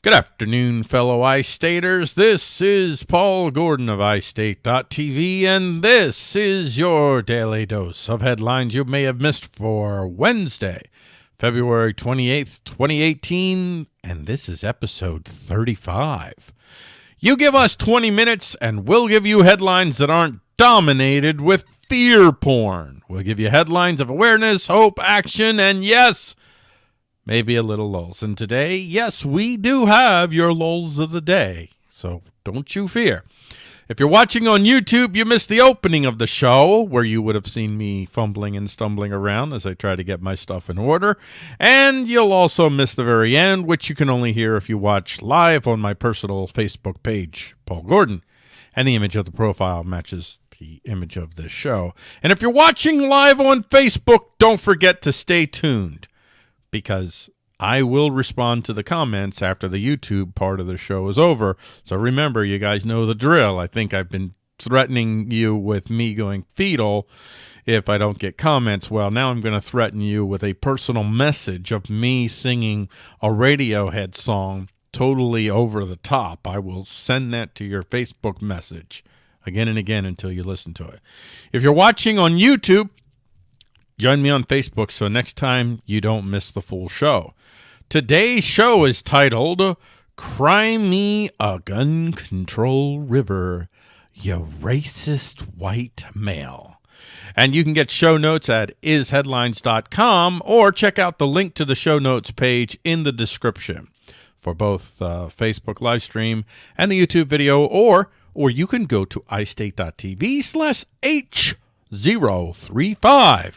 Good afternoon, fellow iStaters. This is Paul Gordon of iState.tv, and this is your daily dose of headlines you may have missed for Wednesday, February 28th, 2018, and this is episode 35. You give us 20 minutes, and we'll give you headlines that aren't dominated with fear porn. We'll give you headlines of awareness, hope, action, and yes, maybe a little lulls. And today, yes, we do have your lulls of the day, so don't you fear. If you're watching on YouTube, you missed the opening of the show where you would have seen me fumbling and stumbling around as I try to get my stuff in order. And you'll also miss the very end, which you can only hear if you watch live on my personal Facebook page, Paul Gordon. And the image of the profile matches the image of this show. And if you're watching live on Facebook, don't forget to stay tuned because I will respond to the comments after the YouTube part of the show is over. So remember, you guys know the drill. I think I've been threatening you with me going fetal if I don't get comments. Well, now I'm going to threaten you with a personal message of me singing a Radiohead song totally over the top. I will send that to your Facebook message again and again until you listen to it. If you're watching on YouTube, join me on Facebook so next time you don't miss the full show. Today's show is titled Cry Me a Gun Control River, You Racist White Male. And you can get show notes at isheadlines.com or check out the link to the show notes page in the description for both uh, Facebook live stream and the YouTube video, or or you can go to istate.tv slash H035.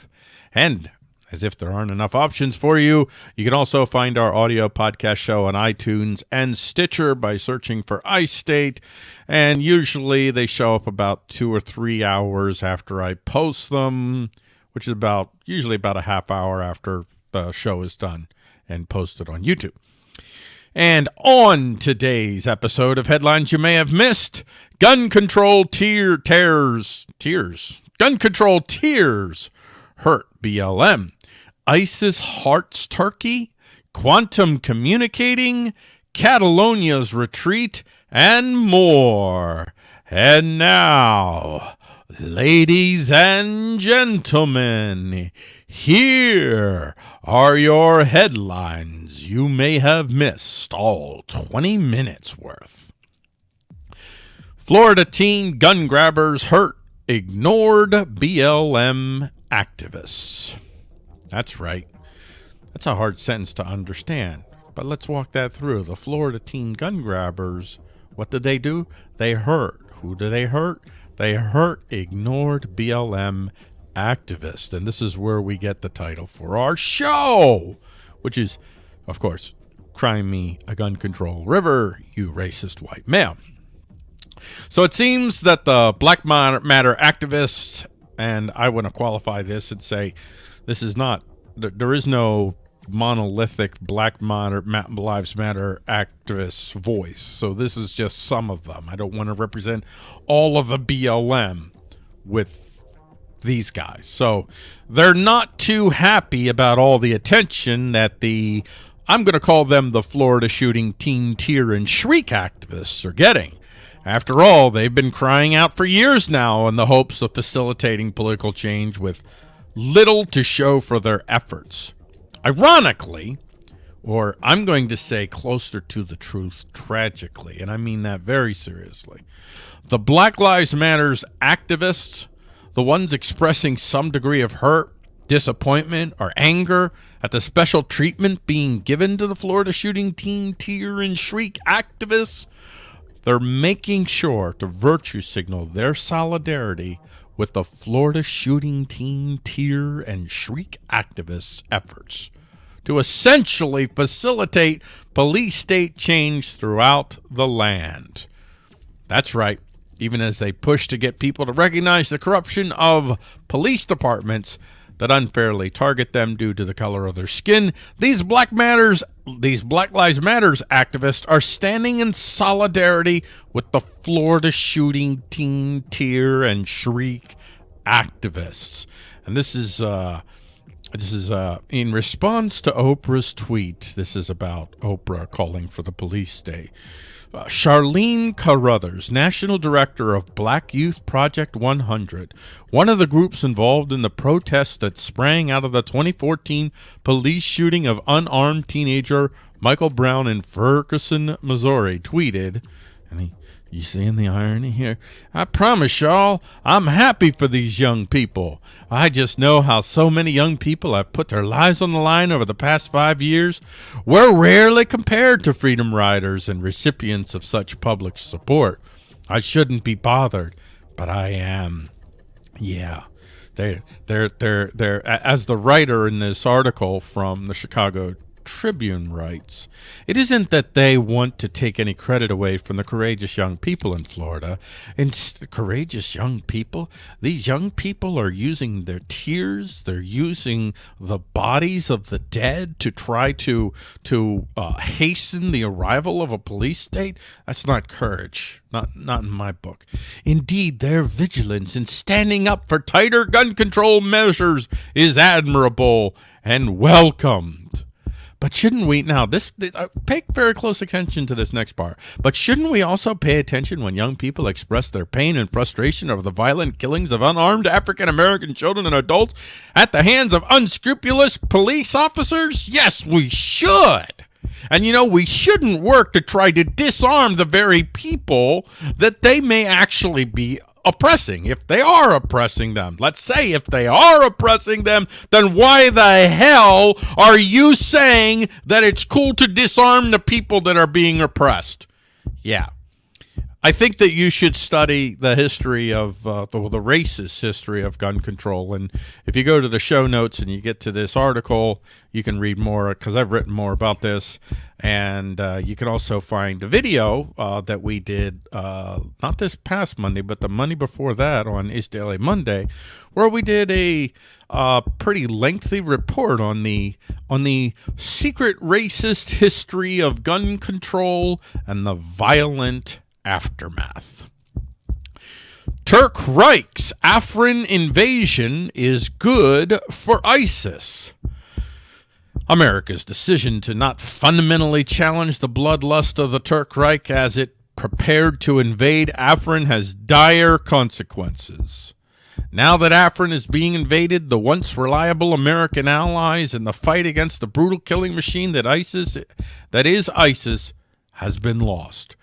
And as if there aren't enough options for you, you can also find our audio podcast show on iTunes and Stitcher by searching for iState. And usually they show up about two or three hours after I post them, which is about usually about a half hour after the show is done and posted on YouTube. And on today's episode of Headlines You May Have Missed, gun control tear tears, tears, gun control tears hurt BLM, ISIS hearts turkey, quantum communicating, Catalonia's retreat, and more. And now, ladies and gentlemen, here are your headlines you may have missed, all 20 minutes worth. Florida teen gun grabbers hurt. Ignored BLM activists. That's right. That's a hard sentence to understand, but let's walk that through. The Florida teen gun grabbers, what did they do? They hurt. Who did they hurt? They hurt ignored BLM activist. And this is where we get the title for our show, which is, of course, Cry Me a Gun Control River, You Racist White Male. So it seems that the Black Matter activists, and I want to qualify this and say this is not, there is no monolithic Black Matter, Lives Matter activist voice. So this is just some of them. I don't want to represent all of the BLM with these guys. So they're not too happy about all the attention that the, I'm going to call them the Florida shooting teen tear and shriek activists are getting. After all, they've been crying out for years now in the hopes of facilitating political change with little to show for their efforts. Ironically, or I'm going to say closer to the truth tragically, and I mean that very seriously, the Black Lives Matters activists the ones expressing some degree of hurt, disappointment, or anger at the special treatment being given to the Florida shooting teen tear and shriek activists, they're making sure to virtue signal their solidarity with the Florida shooting teen tear and shriek activists' efforts to essentially facilitate police state change throughout the land. That's right even as they push to get people to recognize the corruption of police departments that unfairly target them due to the color of their skin. These Black Matters, these Black Lives Matters activists are standing in solidarity with the Florida shooting teen tear and shriek activists. And this is uh, this is uh, in response to Oprah's tweet. This is about Oprah calling for the police state. Uh, Charlene Carruthers, National Director of Black Youth Project 100, one of the groups involved in the protests that sprang out of the 2014 police shooting of unarmed teenager Michael Brown in Ferguson, Missouri, tweeted, and he you seeing the irony here? I promise y'all, I'm happy for these young people. I just know how so many young people have put their lives on the line over the past five years. We're rarely compared to freedom riders and recipients of such public support. I shouldn't be bothered, but I am. Yeah. They, they're, they're, they're, as the writer in this article from the Chicago Tribune writes, It isn't that they want to take any credit away from the courageous young people in Florida. And courageous young people? These young people are using their tears, they're using the bodies of the dead to try to, to uh, hasten the arrival of a police state? That's not courage. Not, not in my book. Indeed, their vigilance in standing up for tighter gun control measures is admirable and welcomed. But shouldn't we now? This uh, pay very close attention to this next part. But shouldn't we also pay attention when young people express their pain and frustration over the violent killings of unarmed African American children and adults at the hands of unscrupulous police officers? Yes, we should. And you know, we shouldn't work to try to disarm the very people that they may actually be oppressing, if they are oppressing them, let's say if they are oppressing them, then why the hell are you saying that it's cool to disarm the people that are being oppressed? Yeah. I think that you should study the history of uh, the, the racist history of gun control. And if you go to the show notes and you get to this article, you can read more because I've written more about this. And uh, you can also find a video uh, that we did uh, not this past Monday, but the Monday before that on Is Daily Monday, where we did a uh, pretty lengthy report on the on the secret racist history of gun control and the violent aftermath. Turk Reich's Afrin invasion is good for ISIS. America's decision to not fundamentally challenge the bloodlust of the Turk Reich as it prepared to invade Afrin has dire consequences. Now that Afrin is being invaded, the once reliable American allies in the fight against the brutal killing machine that ISIS that is ISIS has been lost.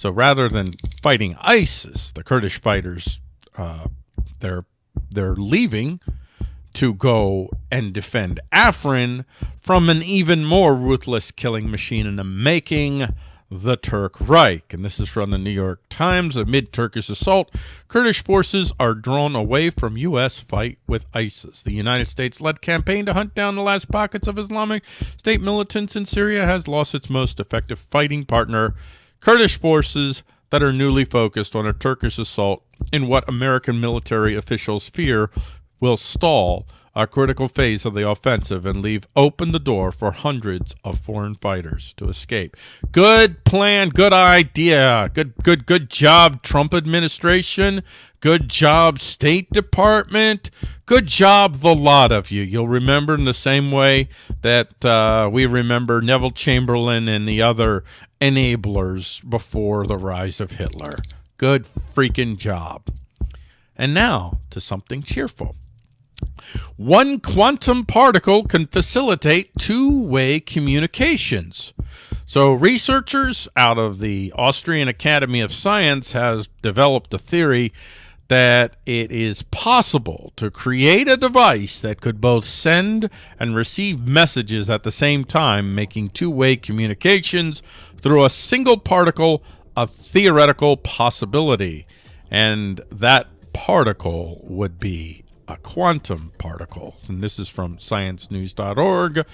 So rather than fighting ISIS, the Kurdish fighters, uh, they're they're leaving to go and defend Afrin from an even more ruthless killing machine in the making, the Turk Reich. And this is from the New York Times. Amid Turkish assault, Kurdish forces are drawn away from U.S. fight with ISIS. The United States-led campaign to hunt down the last pockets of Islamic State militants in Syria has lost its most effective fighting partner Kurdish forces that are newly focused on a Turkish assault in what American military officials fear will stall a critical phase of the offensive and leave open the door for hundreds of foreign fighters to escape. Good plan, good idea. Good good good job Trump administration. Good job State Department. Good job the lot of you. You'll remember in the same way that uh, we remember Neville Chamberlain and the other enablers before the rise of Hitler. Good freaking job. And now to something cheerful. One quantum particle can facilitate two-way communications. So researchers out of the Austrian Academy of Science has developed a theory that it is possible to create a device that could both send and receive messages at the same time, making two-way communications through a single particle a theoretical possibility. And that particle would be a quantum particle. And this is from sciencenews.org.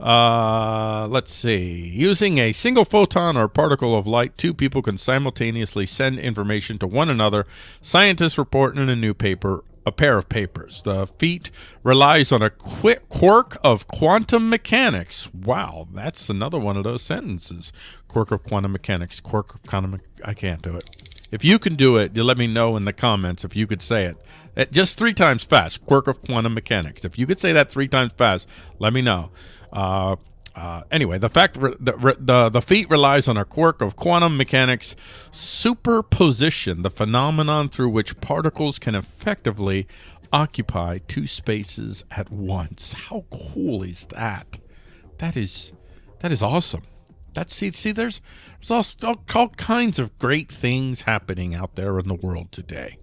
Uh, let's see. Using a single photon or particle of light, two people can simultaneously send information to one another. Scientists report in a new paper a pair of papers. The feat relies on a quirk of quantum mechanics. Wow, that's another one of those sentences. Quirk of quantum mechanics. Quirk of quantum. I can't do it. If you can do it, you let me know in the comments if you could say it. it. Just three times fast, quirk of quantum mechanics. If you could say that three times fast, let me know. Uh, uh, anyway, the fact the, the the feat relies on a quirk of quantum mechanics superposition, the phenomenon through which particles can effectively occupy two spaces at once. How cool is that? That is that is awesome. That's see see there's there's all, all, all kinds of great things happening out there in the world today.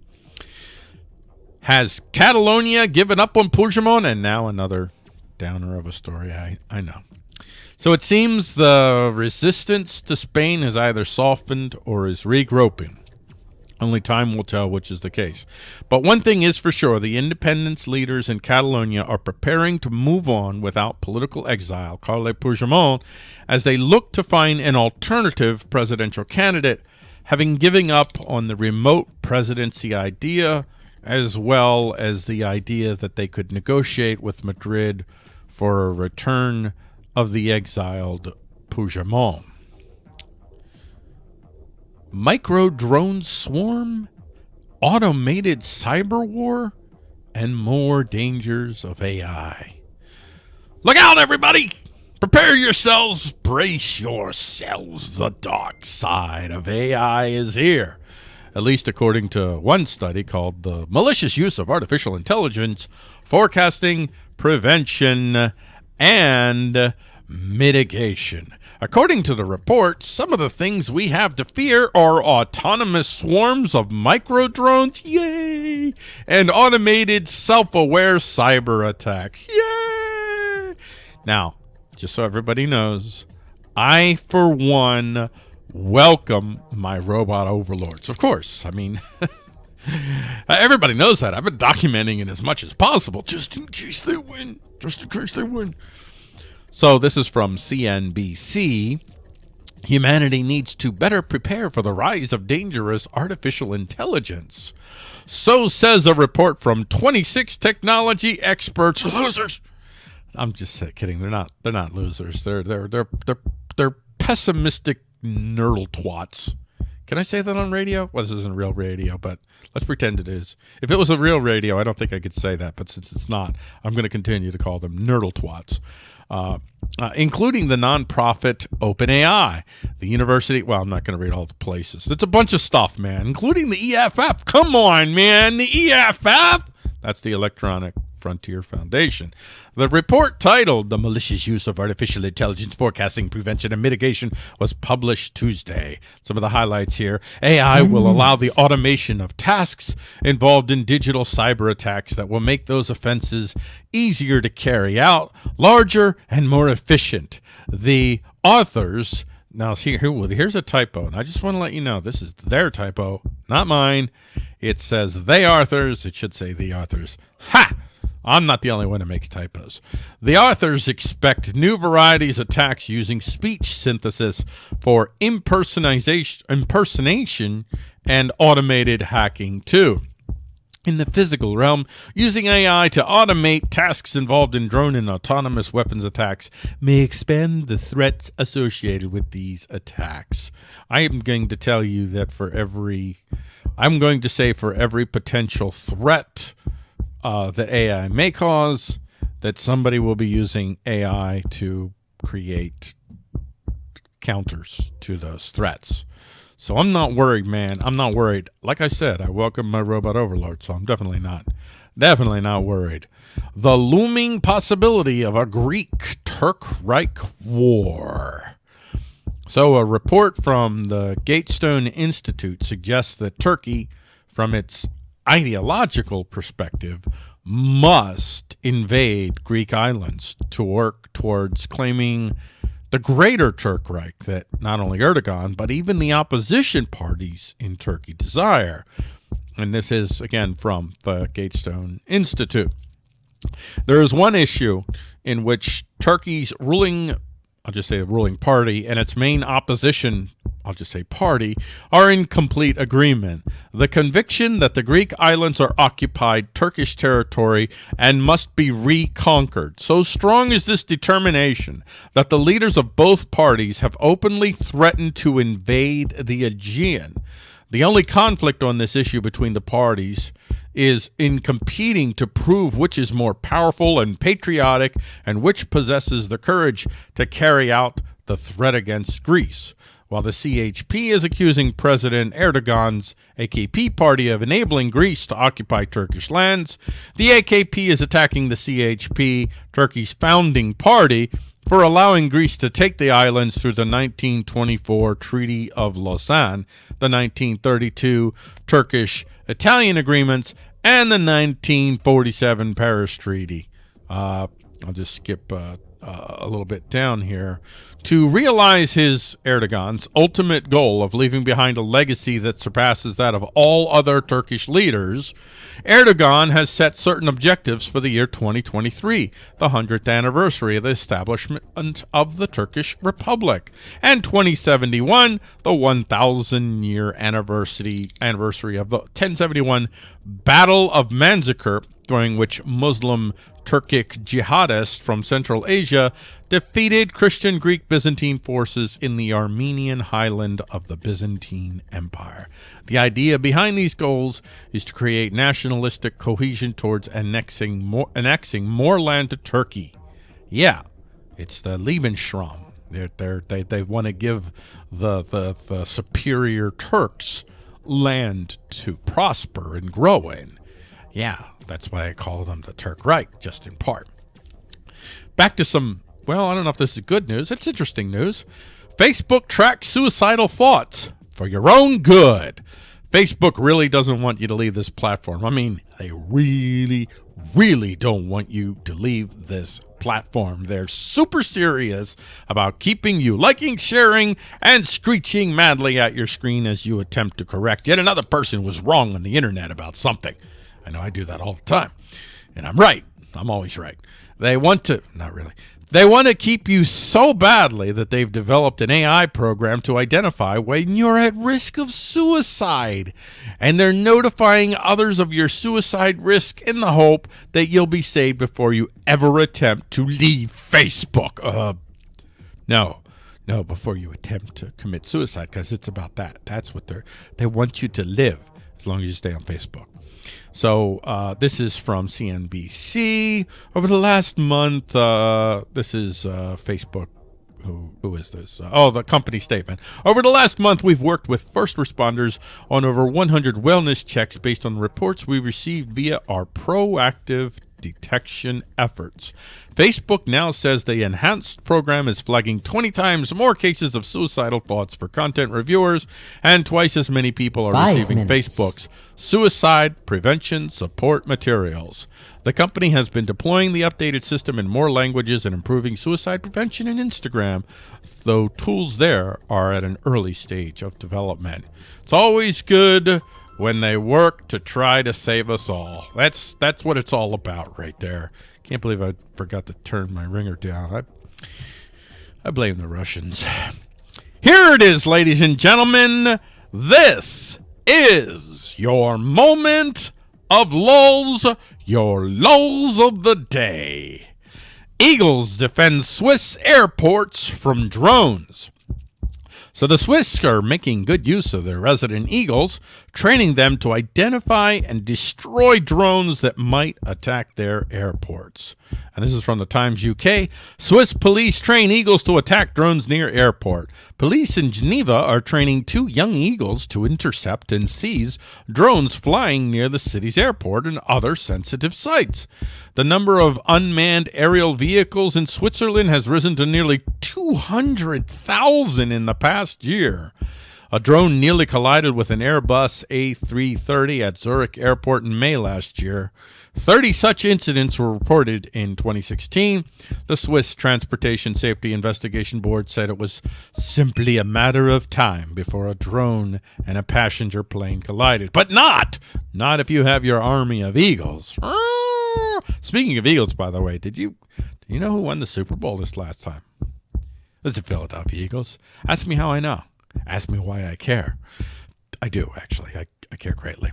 Has Catalonia given up on Puigdemont? And now another downer of a story. I I know. So it seems the resistance to Spain has either softened or is regrouping. Only time will tell which is the case. But one thing is for sure, the independence leaders in Catalonia are preparing to move on without political exile, Carles Puigdemont, as they look to find an alternative presidential candidate, having given up on the remote presidency idea, as well as the idea that they could negotiate with Madrid for a return of the exiled Puigdemont. Micro drone swarm, automated cyber war, and more dangers of AI. Look out, everybody! Prepare yourselves, brace yourselves. The dark side of AI is here. At least according to one study called The Malicious Use of Artificial Intelligence Forecasting, Prevention, and Mitigation. According to the report, some of the things we have to fear are autonomous swarms of micro drones, yay, and automated self-aware cyber attacks, yay. Now, just so everybody knows, I, for one, welcome my robot overlords. Of course, I mean, Uh, everybody knows that. I've been documenting it as much as possible, just in case they win, just in case they win. So this is from CNBC. Humanity needs to better prepare for the rise of dangerous artificial intelligence. So says a report from 26 technology experts. Losers. I'm just kidding. They're not. They're not losers. They're they're they're they're they're pessimistic nerdle twats. Can I say that on radio? Well, this isn't real radio, but let's pretend it is. If it was a real radio, I don't think I could say that, but since it's not, I'm going to continue to call them nerdle twats uh, uh, including the nonprofit OpenAI, the university. Well, I'm not going to read all the places. It's a bunch of stuff, man, including the EFF. Come on, man, the EFF. That's the Electronic Frontier Foundation. The report titled The Malicious Use of Artificial Intelligence Forecasting, Prevention, and Mitigation was published Tuesday. Some of the highlights here. AI will allow the automation of tasks involved in digital cyber attacks that will make those offenses easier to carry out, larger, and more efficient. The authors now, see, here, here's a typo, and I just want to let you know this is their typo, not mine. It says they authors. It should say the authors. Ha! I'm not the only one who makes typos. The authors expect new varieties of attacks using speech synthesis for impersonation, impersonation and automated hacking too. In the physical realm, using AI to automate tasks involved in drone and autonomous weapons attacks may expand the threats associated with these attacks. I am going to tell you that for every, I'm going to say for every potential threat uh, that AI may cause, that somebody will be using AI to create counters to those threats. So I'm not worried, man. I'm not worried. Like I said, I welcome my robot overlord, so I'm definitely not, definitely not worried. The looming possibility of a Greek-Turk-Reich war. So a report from the Gatestone Institute suggests that Turkey, from its ideological perspective, must invade Greek islands to work towards claiming the greater Turk Reich that not only Erdogan, but even the opposition parties in Turkey desire. And this is, again, from the Gatestone Institute. There is one issue in which Turkey's ruling, I'll just say the ruling party, and its main opposition I'll just say party, are in complete agreement. The conviction that the Greek islands are occupied Turkish territory and must be reconquered. So strong is this determination that the leaders of both parties have openly threatened to invade the Aegean. The only conflict on this issue between the parties is in competing to prove which is more powerful and patriotic and which possesses the courage to carry out the threat against Greece. While the CHP is accusing President Erdogan's AKP party of enabling Greece to occupy Turkish lands, the AKP is attacking the CHP, Turkey's founding party, for allowing Greece to take the islands through the 1924 Treaty of Lausanne, the 1932 Turkish-Italian agreements, and the 1947 Paris Treaty. Uh, I'll just skip uh, uh, a little bit down here, to realize his Erdogan's ultimate goal of leaving behind a legacy that surpasses that of all other Turkish leaders, Erdogan has set certain objectives for the year 2023, the 100th anniversary of the establishment of the Turkish Republic, and 2071, the 1,000 year anniversary anniversary of the 1071 Battle of Manzikert, during which Muslim Turkic jihadists from Central Asia defeated Christian Greek Byzantine forces in the Armenian highland of the Byzantine Empire. The idea behind these goals is to create nationalistic cohesion towards annexing more, annexing more land to Turkey. Yeah, it's the Lebensraum. They're, they're, they they want to give the, the, the superior Turks land to prosper and grow in. Yeah, that's why I call them the Turk Reich, just in part. Back to some, well, I don't know if this is good news. It's interesting news. Facebook tracks suicidal thoughts for your own good. Facebook really doesn't want you to leave this platform. I mean, they really, really don't want you to leave this platform. They're super serious about keeping you liking, sharing, and screeching madly at your screen as you attempt to correct yet another person was wrong on the internet about something. I know I do that all the time. And I'm right. I'm always right. They want to, not really. They want to keep you so badly that they've developed an AI program to identify when you're at risk of suicide. And they're notifying others of your suicide risk in the hope that you'll be saved before you ever attempt to leave Facebook. Uh, no, no, before you attempt to commit suicide, because it's about that. That's what they're, they want you to live as long as you stay on Facebook. So uh, this is from CNBC. Over the last month, uh, this is uh, Facebook. Who, who is this? Uh, oh, the company statement. Over the last month, we've worked with first responders on over 100 wellness checks based on reports we received via our proactive detection efforts. Facebook now says the enhanced program is flagging 20 times more cases of suicidal thoughts for content reviewers, and twice as many people are Five receiving minutes. Facebook's suicide prevention support materials. The company has been deploying the updated system in more languages and improving suicide prevention in Instagram, though tools there are at an early stage of development. It's always good when they work to try to save us all. That's that's what it's all about right there. Can't believe I forgot to turn my ringer down. I I blame the Russians. Here it is, ladies and gentlemen. This is your moment of lulls, your lulls of the day. Eagles defend Swiss airports from drones. So the Swiss are making good use of their resident eagles, training them to identify and destroy drones that might attack their airports. And this is from the Times UK. Swiss police train eagles to attack drones near airport. Police in Geneva are training two young eagles to intercept and seize drones flying near the city's airport and other sensitive sites. The number of unmanned aerial vehicles in Switzerland has risen to nearly 200,000 in the past year. A drone nearly collided with an Airbus A330 at Zurich Airport in May last year. 30 such incidents were reported in 2016. The Swiss Transportation Safety Investigation Board said it was simply a matter of time before a drone and a passenger plane collided. But not! Not if you have your army of eagles. Speaking of eagles, by the way, did you do you know who won the Super Bowl this last time? It's the Philadelphia Eagles. Ask me how I know. Ask me why I care. I do, actually. I, I care greatly.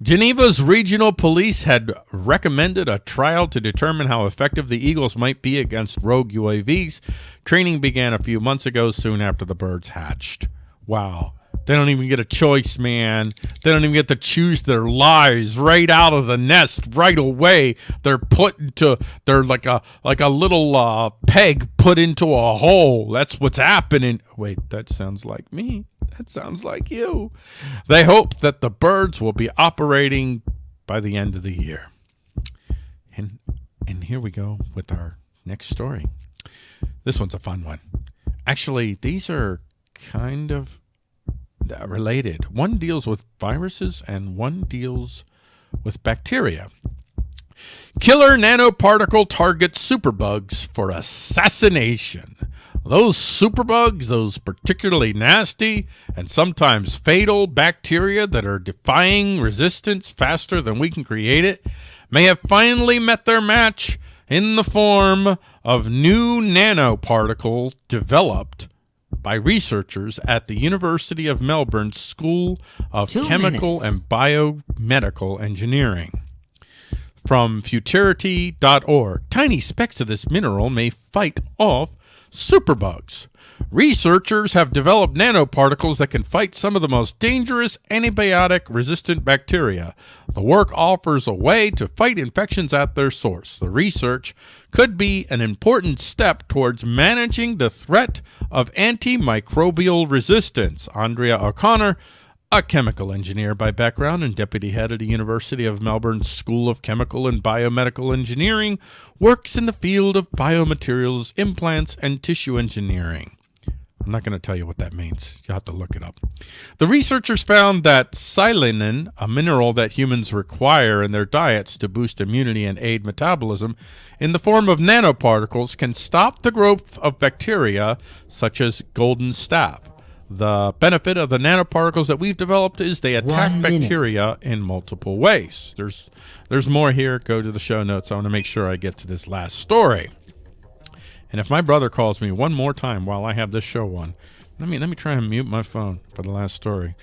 Geneva's regional police had recommended a trial to determine how effective the Eagles might be against rogue UAVs. Training began a few months ago, soon after the birds hatched. Wow. They don't even get a choice, man. They don't even get to choose their lives right out of the nest right away. They're put into they're like a like a little uh, peg put into a hole. That's what's happening. Wait, that sounds like me. That sounds like you. They hope that the birds will be operating by the end of the year. And and here we go with our next story. This one's a fun one. Actually, these are kind of related. One deals with viruses and one deals with bacteria. Killer nanoparticle targets superbugs for assassination. Those superbugs, those particularly nasty and sometimes fatal bacteria that are defying resistance faster than we can create it, may have finally met their match in the form of new nanoparticles developed by researchers at the University of Melbourne School of Two Chemical minutes. and Biomedical Engineering. From futurity.org, tiny specks of this mineral may fight off superbugs. Researchers have developed nanoparticles that can fight some of the most dangerous antibiotic resistant bacteria. The work offers a way to fight infections at their source. The research could be an important step towards managing the threat of antimicrobial resistance. Andrea O'Connor, a chemical engineer by background and deputy head of the University of Melbourne School of Chemical and Biomedical Engineering, works in the field of biomaterials, implants, and tissue engineering. I'm not going to tell you what that means. You'll have to look it up. The researchers found that selenium, a mineral that humans require in their diets to boost immunity and aid metabolism, in the form of nanoparticles, can stop the growth of bacteria such as golden staph. The benefit of the nanoparticles that we've developed is they attack bacteria in multiple ways. There's there's more here. Go to the show notes. I want to make sure I get to this last story. And if my brother calls me one more time while I have this show on, let me let me try and mute my phone for the last story.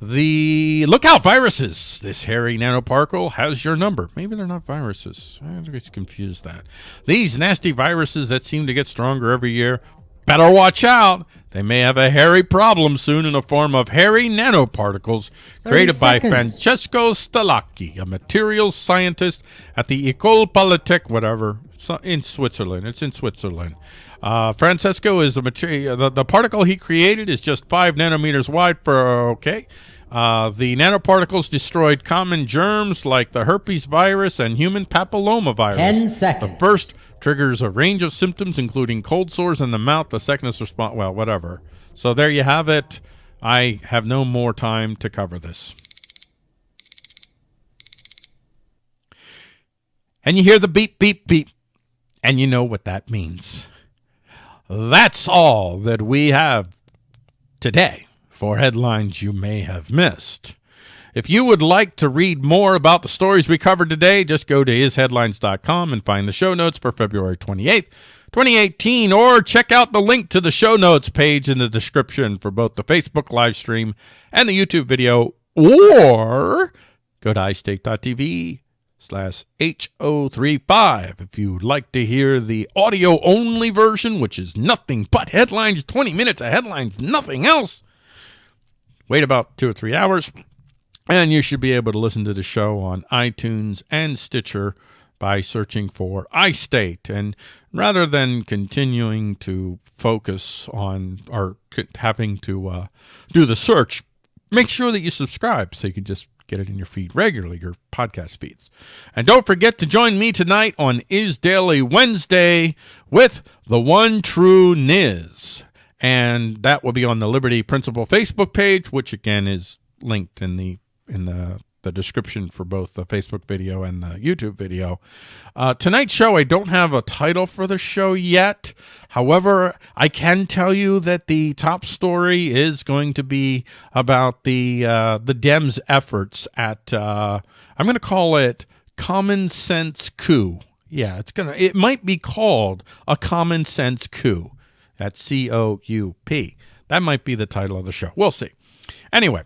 The look out viruses. This hairy nanoparticle has your number. Maybe they're not viruses. I always confuse that. These nasty viruses that seem to get stronger every year. Better watch out. They may have a hairy problem soon in the form of hairy nanoparticles created by. Francesco Stellacci, a materials scientist at the École Polytech, whatever, in Switzerland. It's in Switzerland. Uh, Francesco is a material. The, the particle he created is just five nanometers wide. For okay, uh, the nanoparticles destroyed common germs like the herpes virus and human papillomavirus. Ten seconds. The first triggers a range of symptoms, including cold sores in the mouth. The second is response. Well, whatever. So there you have it. I have no more time to cover this. And you hear the beep, beep, beep, and you know what that means. That's all that we have today for headlines you may have missed. If you would like to read more about the stories we covered today, just go to isheadlines.com and find the show notes for February 28th, 2018, or check out the link to the show notes page in the description for both the Facebook live stream and the YouTube video, or go to iState.tv slash H035 if you'd like to hear the audio only version, which is nothing but headlines, 20 minutes of headlines, nothing else. Wait about two or three hours, and you should be able to listen to the show on iTunes and Stitcher by searching for iState. And rather than continuing to focus on or having to uh, do the search, make sure that you subscribe so you can just get it in your feed regularly, your podcast feeds. And don't forget to join me tonight on Is Daily Wednesday with the one true Niz. And that will be on the Liberty Principle Facebook page, which again is linked in the in the the description for both the Facebook video and the YouTube video. Uh, tonight's show, I don't have a title for the show yet. However, I can tell you that the top story is going to be about the uh, the Dems' efforts at uh, I'm going to call it common sense coup. Yeah, it's gonna. It might be called a common sense coup. That's C O U P. That might be the title of the show. We'll see. Anyway,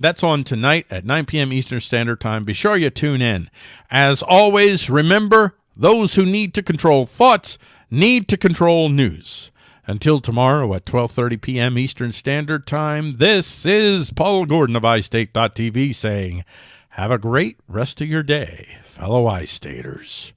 that's on tonight at 9 p.m. Eastern Standard Time. Be sure you tune in. As always, remember those who need to control thoughts need to control news. Until tomorrow at 12:30 p.m. Eastern Standard Time, this is Paul Gordon of iState.tv saying, "Have a great rest of your day, fellow iStaters."